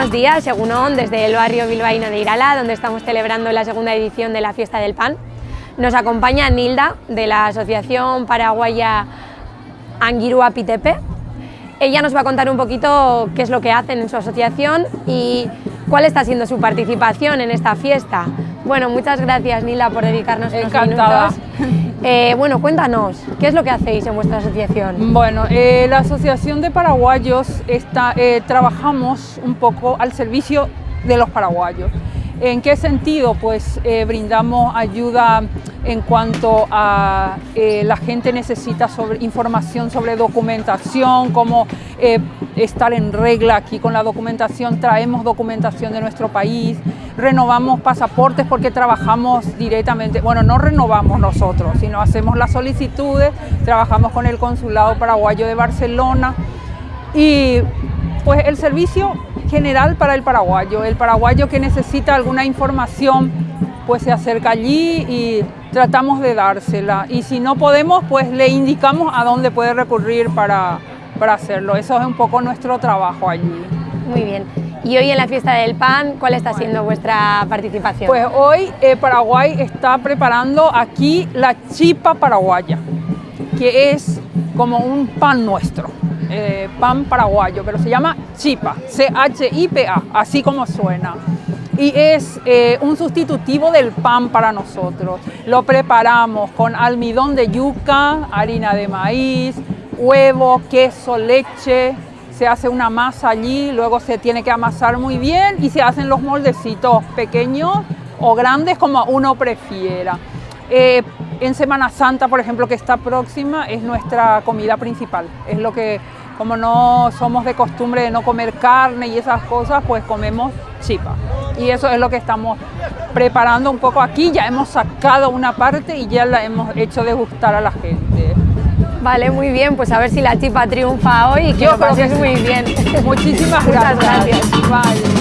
Buenos días, Segunón, desde el barrio bilbaíno de Irala, donde estamos celebrando la segunda edición de la Fiesta del Pan. Nos acompaña Nilda, de la Asociación Paraguaya Anguirua Pitepe. Ella nos va a contar un poquito qué es lo que hacen en su asociación y cuál está siendo su participación en esta fiesta. Bueno, muchas gracias Nilda por dedicarnos unos Encantada. minutos. Eh, bueno, cuéntanos, ¿qué es lo que hacéis en vuestra asociación? Bueno, eh, la Asociación de Paraguayos está, eh, trabajamos un poco al servicio de los paraguayos. ¿En qué sentido? Pues brindamos ayuda en cuanto a la gente necesita información sobre documentación, cómo eh, estar en regla aquí con la documentación, traemos documentación de nuestro país, renovamos pasaportes porque trabajamos directamente, bueno, no renovamos nosotros, sino hacemos las solicitudes, trabajamos con el Consulado Paraguayo de Barcelona y pues el servicio general para el paraguayo, el paraguayo que necesita alguna información pues se acerca allí y tratamos de dársela y si no podemos pues le indicamos a dónde puede recurrir para, para hacerlo, eso es un poco nuestro trabajo allí. Muy bien. Y hoy en la fiesta del pan, ¿cuál está siendo vuestra participación? Pues hoy eh, Paraguay está preparando aquí la chipa paraguaya, que es como un pan nuestro, eh, pan paraguayo, pero se llama chipa, C-H-I-P-A, así como suena. Y es eh, un sustitutivo del pan para nosotros. Lo preparamos con almidón de yuca, harina de maíz, huevo, queso, leche, se hace una masa allí, luego se tiene que amasar muy bien y se hacen los moldecitos pequeños o grandes como uno prefiera. Eh, en Semana Santa, por ejemplo, que está próxima, es nuestra comida principal. Es lo que, como no somos de costumbre de no comer carne y esas cosas, pues comemos chipa. Y eso es lo que estamos preparando un poco aquí. Ya hemos sacado una parte y ya la hemos hecho degustar a la gente. Vale, muy bien, pues a ver si la chipa triunfa hoy y que Yo lo muy bien. Muchísimas Muchas gracias. gracias. Vale.